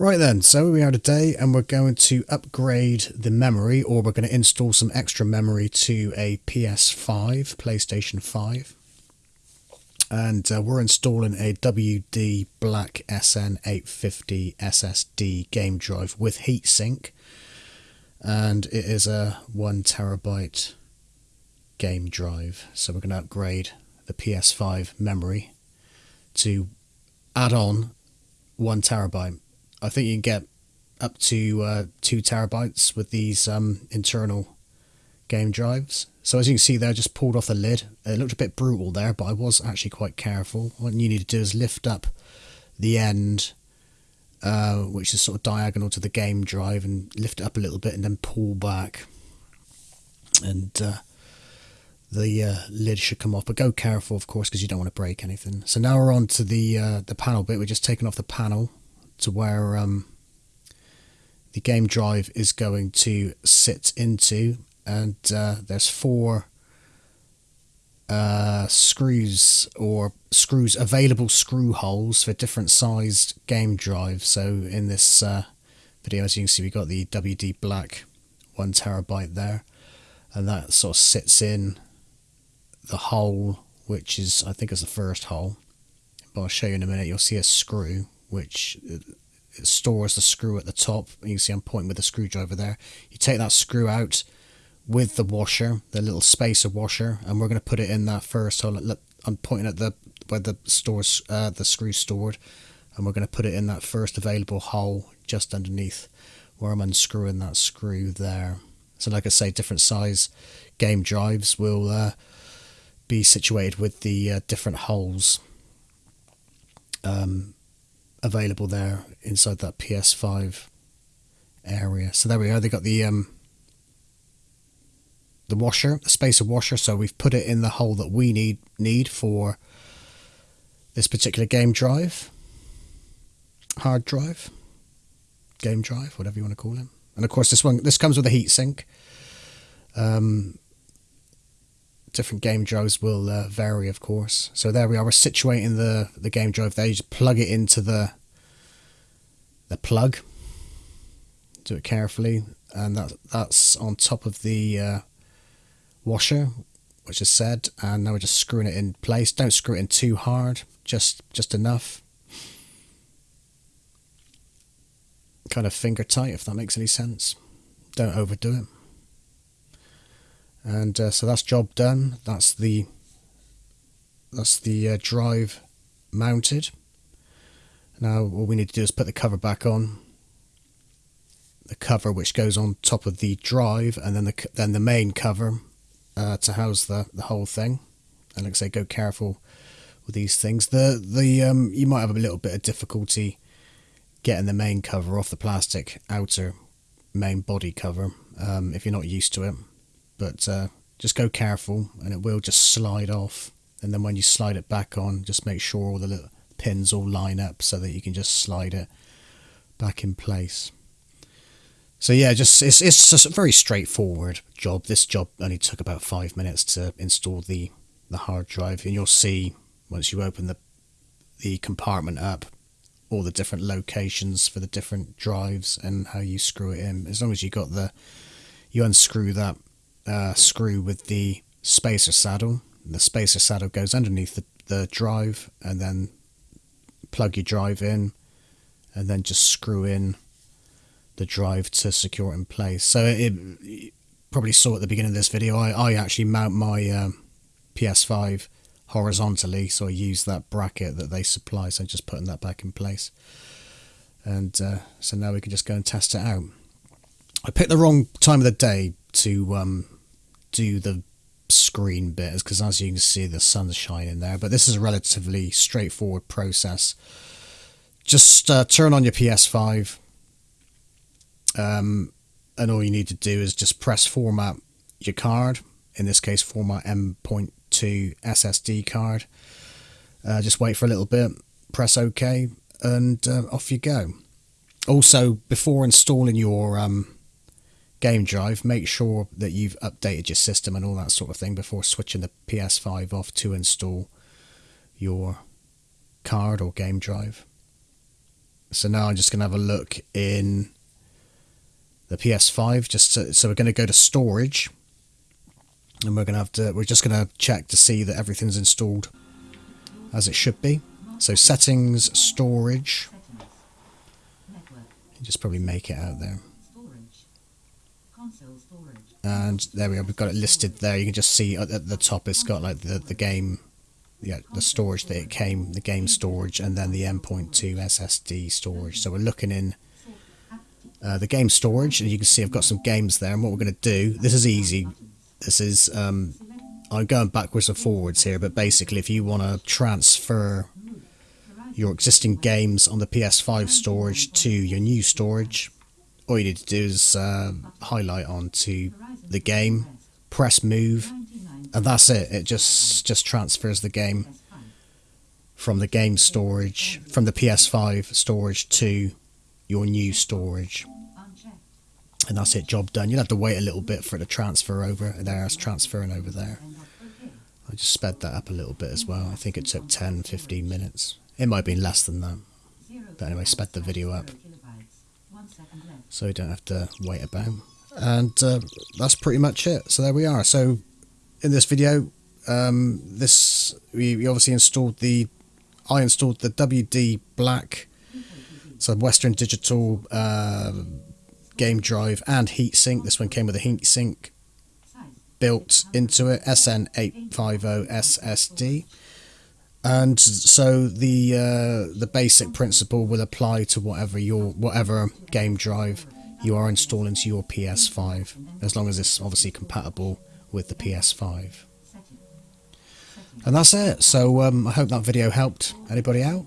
Right then, so we are today and we're going to upgrade the memory or we're going to install some extra memory to a PS5, PlayStation 5. And uh, we're installing a WD Black SN850 SSD game drive with heatsink. And it is a one terabyte game drive. So we're going to upgrade the PS5 memory to add on one terabyte I think you can get up to uh, two terabytes with these um, internal game drives. So as you can see there, I just pulled off the lid. It looked a bit brutal there, but I was actually quite careful. What you need to do is lift up the end, uh, which is sort of diagonal to the game drive, and lift it up a little bit and then pull back. And uh, the uh, lid should come off, but go careful, of course, because you don't want to break anything. So now we're on to the uh, the panel bit. We're just taking off the panel to where um, the game drive is going to sit into. And uh, there's four uh, screws or screws available screw holes for different sized game drives. So in this uh, video as you can see we've got the WD black one terabyte there. And that sort of sits in the hole which is I think is the first hole. But I'll show you in a minute. You'll see a screw which uh, stores the screw at the top. You can see I'm pointing with the screwdriver there. You take that screw out with the washer, the little spacer washer, and we're going to put it in that first hole. I'm pointing at the where the stores uh, the screw stored, and we're going to put it in that first available hole just underneath where I'm unscrewing that screw there. So, like I say, different size game drives will uh, be situated with the uh, different holes. Um, available there inside that PS5 area. So there we are. They got the um, the washer, the spacer washer. So we've put it in the hole that we need need for this particular game drive, hard drive, game drive, whatever you want to call it. And of course, this one this comes with a heatsink. Um, different game drives will uh, vary, of course. So there we are. We're situating the the game drive there. You just plug it into the the plug. Do it carefully, and that that's on top of the uh, washer, which is said. And now we're just screwing it in place. Don't screw it in too hard. Just just enough. Kind of finger tight, if that makes any sense. Don't overdo it and uh, so that's job done. That's the that's the uh, drive mounted. Now all we need to do is put the cover back on. The cover which goes on top of the drive and then the then the main cover uh, to house the the whole thing. And like I say go careful with these things. The the um you might have a little bit of difficulty getting the main cover off the plastic outer main body cover um, if you're not used to it but uh, just go careful and it will just slide off. And then when you slide it back on just make sure all the little pins all line up so that you can just slide it back in place. So yeah just it's, it's just a very straightforward job. This job only took about five minutes to install the the hard drive. And you'll see once you open the the compartment up all the different locations for the different drives and how you screw it in. As long as you got the you unscrew that uh, screw with the spacer saddle. The spacer saddle goes underneath the, the drive and then plug your drive in and then just screw in the drive to secure it in place. So it, it probably saw at the beginning of this video, I, I actually mount my um, PS5 horizontally, so I use that bracket that they supply, so I'm just putting that back in place. And uh, so now we can just go and test it out. I picked the wrong time of the day to um, do the screen bit because as you can see the sun's shining there. But this is a relatively straightforward process. Just uh, turn on your PS5 um, and all you need to do is just press format your card in this case format M.2 SSD card. Uh, just wait for a little bit press OK and uh, off you go. Also before installing your um, game drive, make sure that you've updated your system and all that sort of thing before switching the PS5 off to install your card or game drive. So now I'm just going to have a look in the PS5. Just so we're going to go to storage, and we're going to have to. We're just going to check to see that everything's installed as it should be. So settings, storage. Just probably make it out there. And there we are. We've got it listed there. You can just see at the top. It's got like the the game yeah, the storage that it came, the game storage, and then the M.2 SSD storage. So we're looking in uh, the game storage, and you can see I've got some games there. And what we're going to do, this is easy. This is, um, I'm going backwards and forwards here, but basically if you want to transfer your existing games on the PS5 storage to your new storage, all you need to do is uh, highlight onto the game, press move, and that's it. It just just transfers the game from the game storage from the PS5 storage to your new storage. And that's it, job done. You'll have to wait a little bit for it to transfer over. There, it's transferring over there. I just sped that up a little bit as well. I think it took 10, 15 minutes. It might have been less than that. But anyway, sped the video up. So you don't have to wait about. And uh, that's pretty much it. So there we are. So in this video, um, this we, we, obviously installed the I installed the WD Black, so Western Digital uh, game drive and heatsink. This one came with a heatsink built into it, SN850 SSD. And so the uh, the basic principle will apply to whatever your whatever game drive you are installing to your PS5, as long as it's obviously compatible with the PS5. And that's it. So um, I hope that video helped anybody out.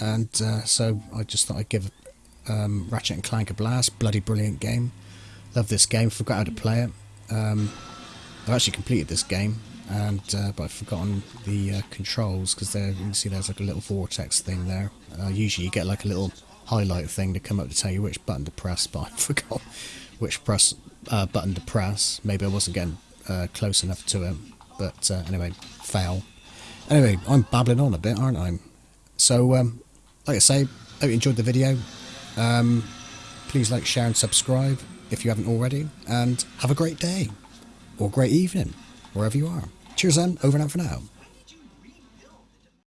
And uh, so I just thought I'd give um, Ratchet and Clank a blast. Bloody brilliant game. Love this game. Forgot how to play it. Um, I've actually completed this game, and uh, but I've forgotten the uh, controls because there you can see there's like a little vortex thing there. Uh, usually you get like a little highlight thing to come up to tell you which button to press, but I forgot which press uh, button to press. Maybe I wasn't getting uh, close enough to it. But uh, anyway, fail. Anyway, I'm babbling on a bit, aren't I? So, um, like I say, hope you enjoyed the video. Um, please like, share and subscribe if you haven't already. And have a great day. Or great evening, wherever you are. Cheers then, over and out for now.